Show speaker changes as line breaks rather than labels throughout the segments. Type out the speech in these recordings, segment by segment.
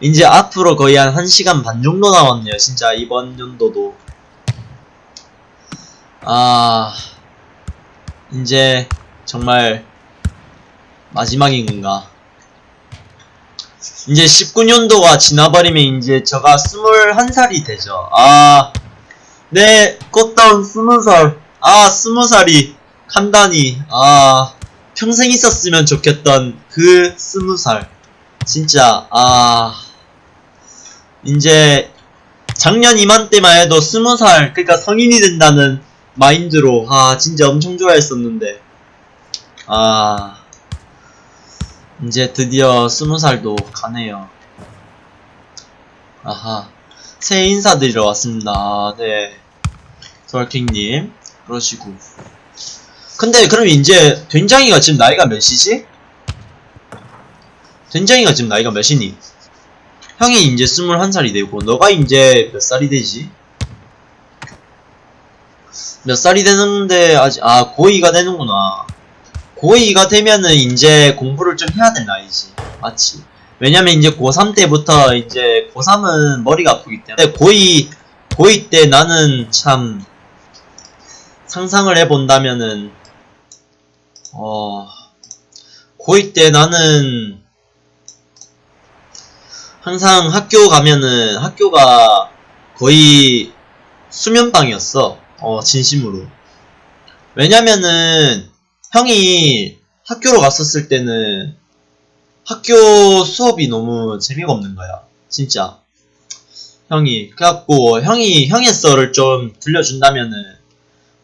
이제 앞으로 거의 한 1시간 반 정도 남았네요. 진짜 이번 연도도. 아, 이제 정말 마지막인 건가. 이제 19년도가 지나버리면 이제 저가 21살이 되죠. 아, 네, 꽃다운 20살. 아, 20살이 간단히, 아, 평생 있었으면 좋겠던 그 20살. 진짜, 아, 이제 작년 이맘때만 해도 20살, 그러니까 성인이 된다는 마인드로, 아, 진짜 엄청 좋아했었는데, 아, 이제 드디어 20살도 가네요. 아하. 새해 인사드리러 왔습니다. 아, 네. 솔킹님. 그러시고. 근데 그럼 이제 된장이가 지금 나이가 몇이지? 된장이가 지금 나이가 몇이니? 형이 이제 21살이 되고 너가 이제 몇 살이 되지? 몇 살이 되는데 아직 아 고2가 되는구나 고2가 되면은 이제 공부를 좀 해야 될 나이지 맞지? 왜냐면 이제 고3 때부터 이제 고3은 머리가 아프기 때문에 고2 고2 때 나는 참 상상을 해본다면은 어 고2 때 나는 항상 학교 가면은 학교가 거의 수면방이었어. 어, 진심으로. 왜냐면은 형이 학교로 갔었을 때는 학교 수업이 너무 재미가 없는 거야. 진짜. 형이. 그래갖고 형이 형의 썰을 좀 들려준다면은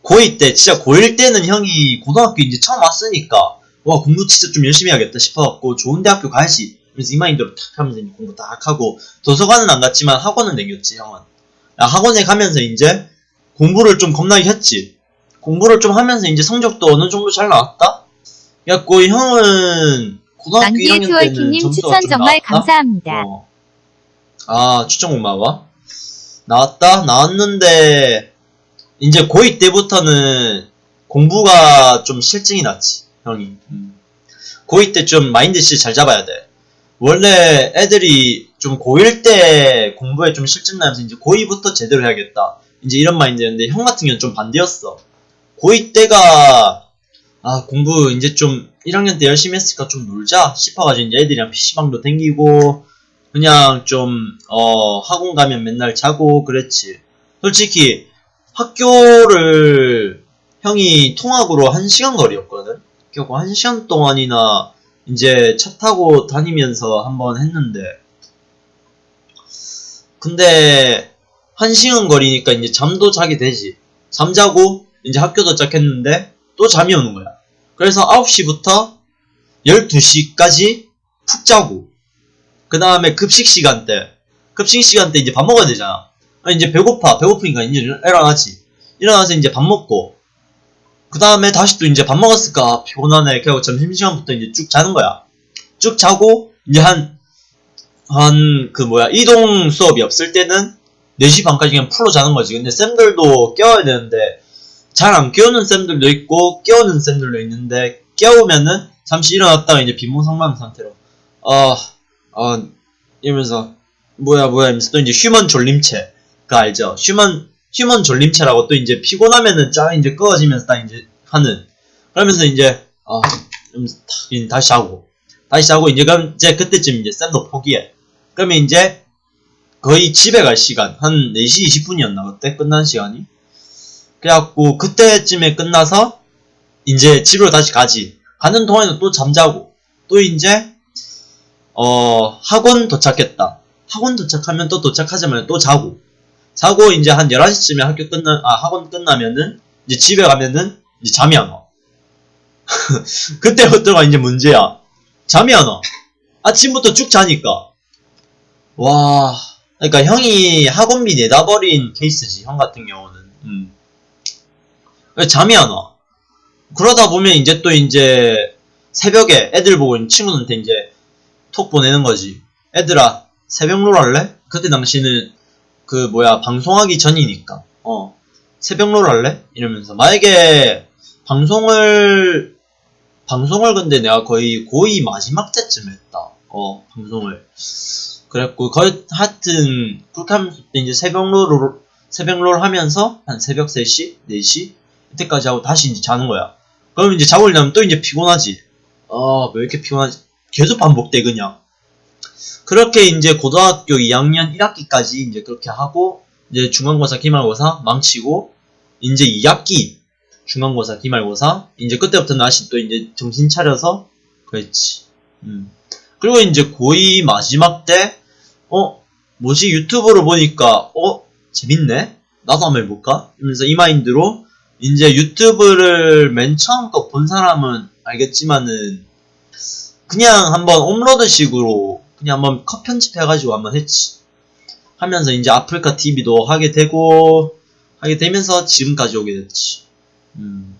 고2 때 진짜 고1 때는 형이 고등학교 이제 처음 왔으니까 와 공부 진짜 좀 열심히 해야겠다 싶어갖고 좋은 대학교 가야지 그래서 이 마인드로 탁 하면서 공부 딱 하고 도서관은 안 갔지만 학원은 댕겼지 형은 야, 학원에 가면서 이제 공부를 좀 겁나게 했지 공부를 좀 하면서 이제 성적도 어느 정도 잘 나왔다 그래갖고 형은 고등학교
만기의
1학년 때는 점수가 좀
정말
나왔다?
감사합니다.
어. 아, 추천 고마워. 나왔다? 나왔는데, 이제 고2 때부터는 공부가 좀 실증이 났지, 형이. 음. 고2 때 좀 마인드 씨 잘 잡아야 돼. 원래 애들이 좀 고1 때 공부에 좀 실증 나면서 이제 고2부터 제대로 해야겠다. 이제 이런 마인드였는데, 형 같은 경우는 좀 반대였어. 고2 때가, 아, 공부 이제 좀 1학년 때 열심히 했으니까 좀 놀자 싶어가지고 이제 애들이랑 PC방도 댕기고, 그냥 좀, 어, 학원 가면 맨날 자고 그랬지. 솔직히, 학교를 형이 통학으로 한 시간 거리였거든? 결국 한 시간 동안이나 이제 차 타고 다니면서 한번 했는데, 근데, 한 시간 거리니까 이제 잠도 자게 되지. 잠자고, 이제 학교 도착했는데, 또 잠이 오는 거야. 그래서 9시부터 12시까지 푹 자고, 그 다음에 급식 시간 때, 급식 시간 때 이제 밥 먹어야 되잖아. 아, 이제 배고파. 배고프니까 이제 일어나지. 일어나서 이제 밥 먹고, 그 다음에 다시 또 이제 밥 먹었을까? 피곤하네. 그리고 점심시간부터 이제 쭉 자는 거야. 쭉 자고, 이제 한, 한, 그 뭐야, 이동 수업이 없을 때는 4시 반까지 그냥 풀로 자는 거지. 근데 쌤들도 깨워야 되는데, 잘 안 깨우는 쌤들도 있고, 깨우는 쌤들도 있는데, 깨우면은 잠시 일어났다가 이제 비몽사몽한 상태로, 어, 어, 이러면서, 뭐야, 뭐야, 이러면서 또 이제 human 졸림체. 그 알죠? human, human 졸림체라고 또 이제 피곤하면은 쫙 이제 꺼지면서 딱 이제 하는. 그러면서 이제, 아, 다시 자고. 다시 자고, 이제 그럼 이제 그때쯤 이제 쌤도 포기해. 그러면 이제 거의 집에 갈 시간. 한 4시 20분이었나, 그때? 끝난 시간이? 그래갖고, 그때쯤에 끝나서, 이제 집으로 다시 가지. 가는 동안에는 또 잠자고, 또 이제, 어, 학원 도착했다. 학원 도착하면 또 도착하자마자 또 자고. 자고 이제 한 11시쯤에 학교 끝나, 아, 학원 끝나면은, 이제 집에 가면은, 이제 잠이 안 와. 그때부터가 이제 문제야. 잠이 안 와. 아침부터 쭉 자니까. 와. 그러니까 형이 학원비 내다 버린 케이스지, 형 같은 경우는. 음. 왜 잠이 안 와. 그러다 보면 이제 또 이제 새벽에 애들 보고 친구한테 이제 톡 보내는 거지. 애들아, 새벽롤 할래? 그때 당시는 그 뭐야, 방송하기 전이니까. 어. 새벽롤 할래? 이러면서. 만약에 방송을, 방송을 근데 내가 거의 고2 마지막 때쯤 했다. 어, 방송을. 그랬고 거의 하여튼 그렇게 하면서 또 이제 새벽롤 새벽롤 하면서 한 새벽 3시 4시 이때까지 하고 다시 이제 자는 거야 그럼 이제 자고 일어나면 또 이제 피곤하지 아왜 이렇게 피곤하지 계속 반복돼 그냥 그렇게 이제 고등학교 2학년 1학기까지 이제 그렇게 하고 이제 중간고사 기말고사 망치고 이제 2학기 중간고사 기말고사 이제 그때부터 다시 또 이제 정신 차려서 그랬지. 음. 그리고 이제 고2 마지막 때 어 뭐지? 유튜브로 보니까 어 재밌네? 나도 한번 해볼까? 이러면서 이 마인드로 이제 유튜브를 맨 처음 거 본 사람은 알겠지만은 그냥 한번 홈로드 식으로 그냥 한번 컷 편집해가지고 한번 했지 하면서 이제 아프리카 TV도 하게 되고 하게 되면서 지금까지 오게 됐지 음.